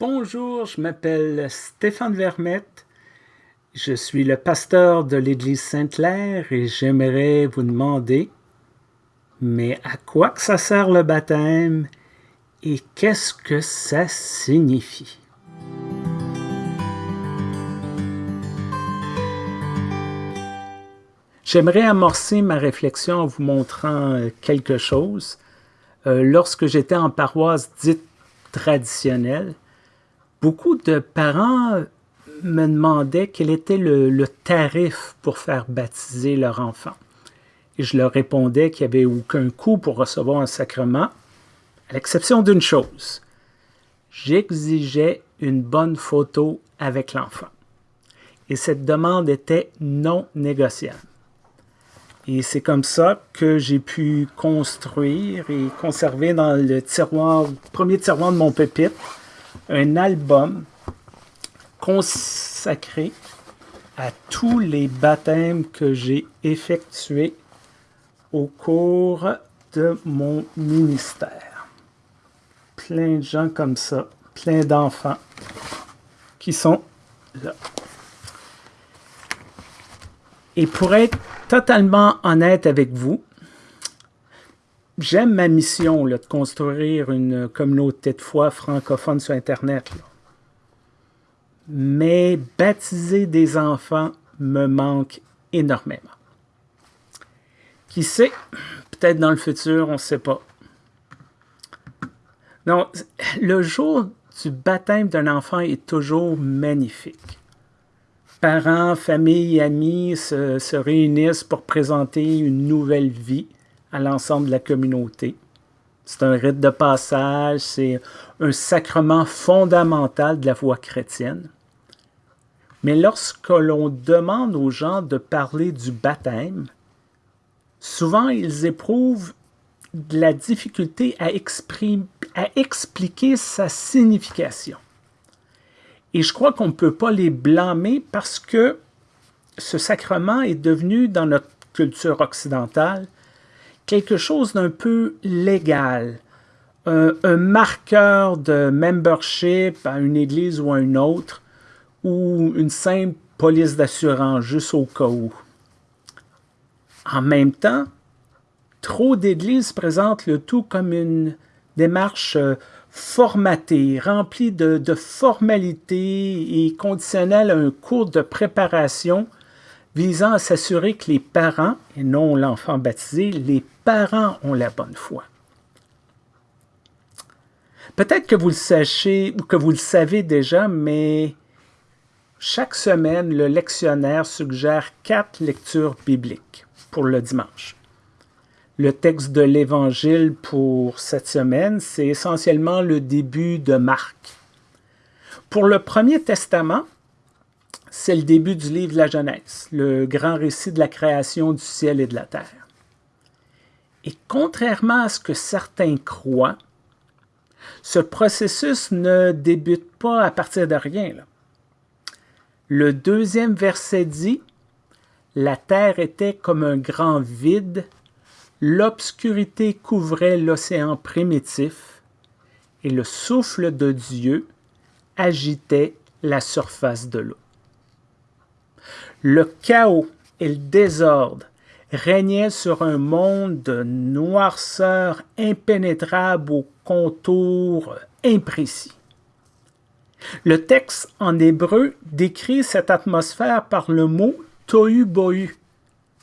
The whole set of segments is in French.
Bonjour, je m'appelle Stéphane Vermette. Je suis le pasteur de l'Église Sainte-Claire et j'aimerais vous demander, mais à quoi que ça sert le baptême et qu'est-ce que ça signifie? J'aimerais amorcer ma réflexion en vous montrant euh, quelque chose. Euh, lorsque j'étais en paroisse dite traditionnelle, beaucoup de parents me demandaient quel était le, tarif pour faire baptiser leur enfant. Et je leur répondais qu'il n'y avait aucun coût pour recevoir un sacrement, à l'exception d'une chose. J'exigeais une bonne photo avec l'enfant. Et cette demande était non négociable. Et c'est comme ça que j'ai pu construire et conserver dans le tiroir, premier tiroir de mon pupitre, un album consacré à tous les baptêmes que j'ai effectués au cours de mon ministère. Plein de gens comme ça, plein d'enfants qui sont là. Et pour être totalement honnête avec vous, j'aime ma mission de construire une communauté de foi francophone sur Internet. Mais baptiser des enfants me manque énormément. Qui sait, peut-être dans le futur, on ne sait pas. Non, le jour du baptême d'un enfant est toujours magnifique. Parents, familles, amis se réunissent pour présenter une nouvelle vie à l'ensemble de la communauté. C'est un rite de passage, c'est un sacrement fondamental de la foi chrétienne. Mais lorsque l'on demande aux gens de parler du baptême, souvent ils éprouvent de la difficulté à, à expliquer sa signification. Et je crois qu'on ne peut pas les blâmer parce que ce sacrement est devenu, dans notre culture occidentale, quelque chose d'un peu légal, un, marqueur de membership à une église ou à une autre, ou une simple police d'assurance juste au cas où. En même temps, trop d'églises présentent le tout comme une démarche euh, formatée, remplie de, de formalités et conditionnelle à un cours de préparation visant à s'assurer que les parents, et non l'enfant baptisé, les parents ont la bonne foi. Peut-être que vous le savez déjà, mais chaque semaine, le lectionnaire suggère quatre lectures bibliques pour le dimanche. Le texte de l'Évangile pour cette semaine, c'est essentiellement le début de Marc. Pour le Premier Testament, c'est le début du livre de la Genèse, le grand récit de la création du ciel et de la terre. Et contrairement à ce que certains croient, ce processus ne débute pas à partir de rien. Le deuxième verset dit « La terre était comme un grand vide, l'obscurité couvrait l'océan primitif, et le souffle de Dieu agitait la surface de l'eau. Le chaos et le désordre régnaient sur un monde de noirceur impénétrable aux contours imprécis. Le texte en hébreu décrit cette atmosphère par le mot tohu bohu,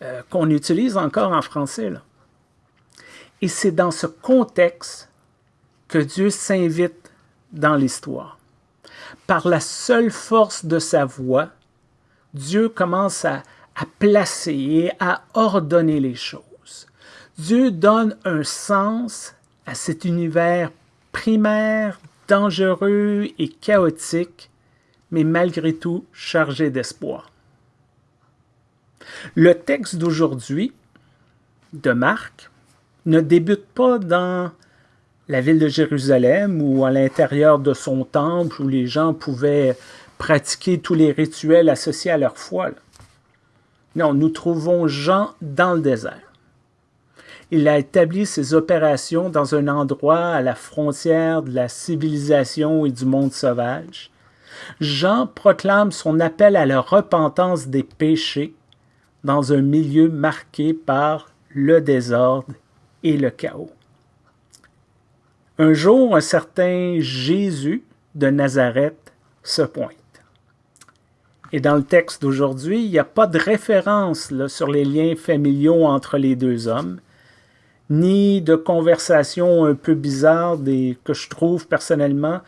euh, qu'on utilise encore en français. Et c'est dans ce contexte que Dieu s'invite dans l'histoire. Par la seule force de sa voix, Dieu commence à, placer et à ordonner les choses. Dieu donne un sens à cet univers primaire, dangereux et chaotique, mais malgré tout chargé d'espoir. Le texte d'aujourd'hui, de Marc, ne débute pas dans la ville de Jérusalem ou à l'intérieur de son temple où les gens pouvaient pratiquer tous les rituels associés à leur foi. Non, nous trouvons Jean dans le désert. Il a établi ses opérations dans un endroit à la frontière de la civilisation et du monde sauvage. Jean proclame son appel à la repentance des péchés dans un milieu marqué par le désordre et le chaos. Un jour, un certain Jésus de Nazareth se pointe. Et dans le texte d'aujourd'hui, il n'y a pas de référence sur les liens familiaux entre les deux hommes, ni de conversation un peu bizarre que je trouve personnellement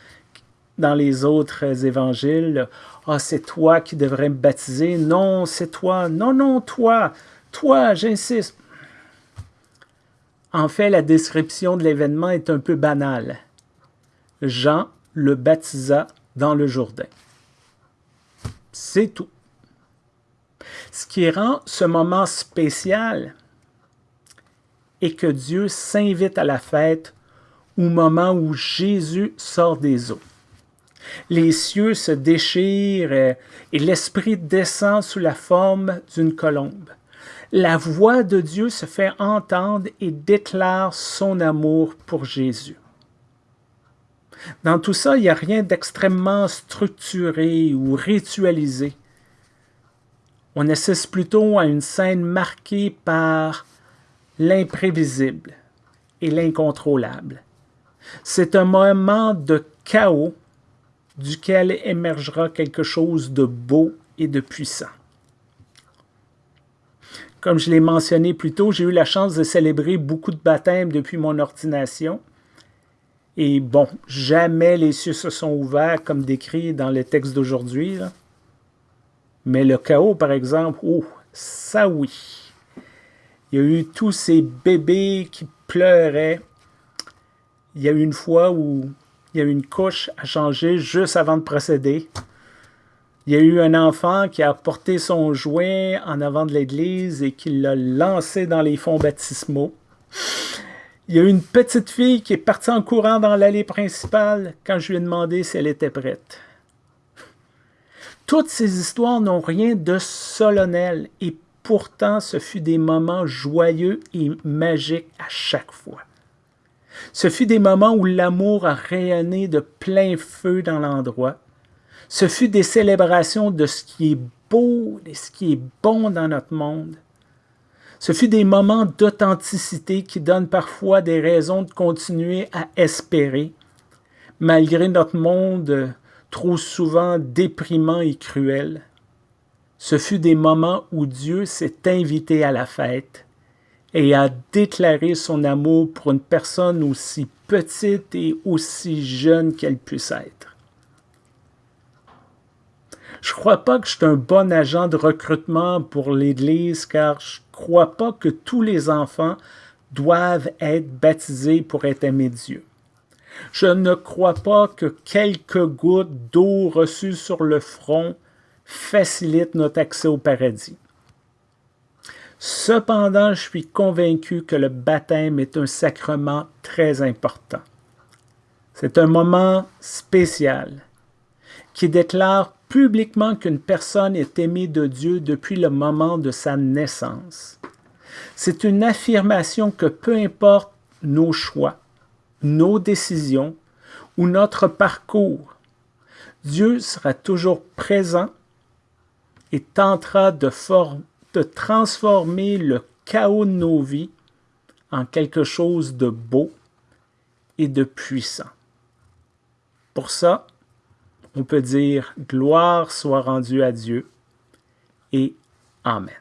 dans les autres évangiles. Ah, c'est toi qui devrais me baptiser. Non, c'est toi. Non, non, toi. Toi, j'insiste. En fait, la description de l'événement est un peu banale. Jean le baptisa dans le Jourdain. C'est tout. Ce qui rend ce moment spécial est que Dieu s'invite à la fête au moment où Jésus sort des eaux. Les cieux se déchirent et l'Esprit descend sous la forme d'une colombe. La voix de Dieu se fait entendre et déclare son amour pour Jésus. Dans tout ça, il n'y a rien d'extrêmement structuré ou ritualisé. On assiste plutôt à une scène marquée par l'imprévisible et l'incontrôlable. C'est un moment de chaos duquel émergera quelque chose de beau et de puissant. Comme je l'ai mentionné plus tôt, j'ai eu la chance de célébrer beaucoup de baptêmes depuis mon ordination. Et bon, jamais les cieux se sont ouverts comme décrit dans le texte d'aujourd'hui. Mais le chaos, par exemple, oh, ça oui. Il y a eu tous ces bébés qui pleuraient. Il y a eu une fois où il y a eu une couche à changer juste avant de procéder. Il y a eu un enfant qui a porté son jouet en avant de l'église et qui l'a lancé dans les fonds baptismaux. Il y a une petite fille qui est partie en courant dans l'allée principale quand je lui ai demandé si elle était prête. Toutes ces histoires n'ont rien de solennel et pourtant ce fut des moments joyeux et magiques à chaque fois. Ce fut des moments où l'amour a rayonné de plein feu dans l'endroit. Ce fut des célébrations de ce qui est beau et ce qui est bon dans notre monde. Ce fut des moments d'authenticité qui donnent parfois des raisons de continuer à espérer, malgré notre monde trop souvent déprimant et cruel. Ce fut des moments où Dieu s'est invité à la fête et a déclaré son amour pour une personne aussi petite et aussi jeune qu'elle puisse être. Je crois pas que je suis un bon agent de recrutement pour l'Église car je crois pas que tous les enfants doivent être baptisés pour être aimés de Dieu. Je ne crois pas que quelques gouttes d'eau reçues sur le front facilitent notre accès au paradis. Cependant, je suis convaincu que le baptême est un sacrement très important. C'est un moment spécial qui déclare publiquement qu'une personne est aimée de Dieu depuis le moment de sa naissance. C'est une affirmation que peu importe nos choix, nos décisions ou notre parcours, Dieu sera toujours présent et tentera de, de transformer le chaos de nos vies en quelque chose de beau et de puissant. Pour ça, on peut dire gloire soit rendue à Dieu et Amen.